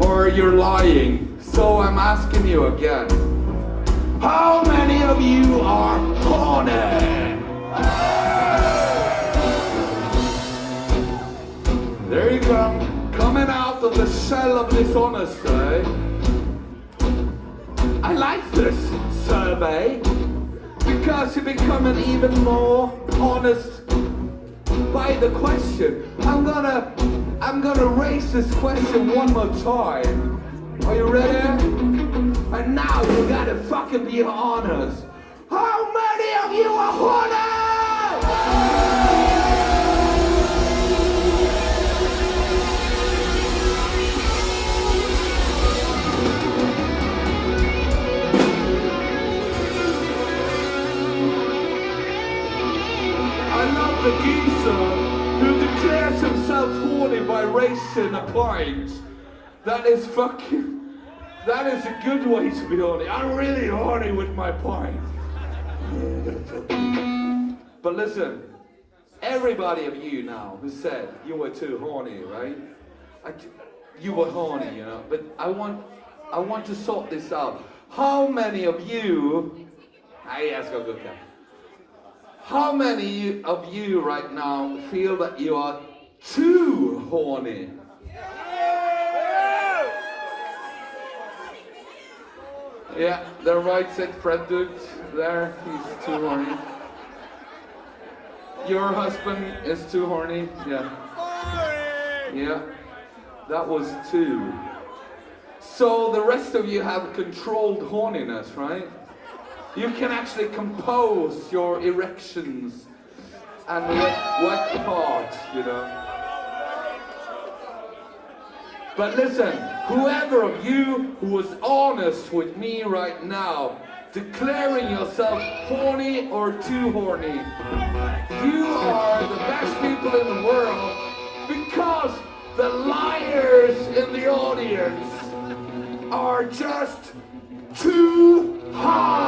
or you're lying. So I'm asking you again. How many of you are horny? There you go. Coming out of the shell of dishonesty. I like this survey because you're becoming even more honest by the question. I'm gonna I'm gonna raise this question one more time. Are you ready? And now you gotta fucking be honest. How many of you are honest? I love the geezer horny by racing a pint. That is fucking. That is a good way to be horny. I'm really horny with my pint. but listen, everybody of you now who said you were too horny, right? I, you were horny, you know. But I want, I want to sort this out. How many of you? Nej, jag ska gucka. How many of you right now feel that you are too horny? Yeah, they're right said Fred Dukes there, he's too horny. Your husband is too horny? Yeah. Yeah, that was two. So the rest of you have controlled horniness, right? You can actually compose your erections and what, what part, you know. But listen, whoever of you who was honest with me right now, declaring yourself horny or too horny, you are the best people in the world because the liars in the audience are just too high.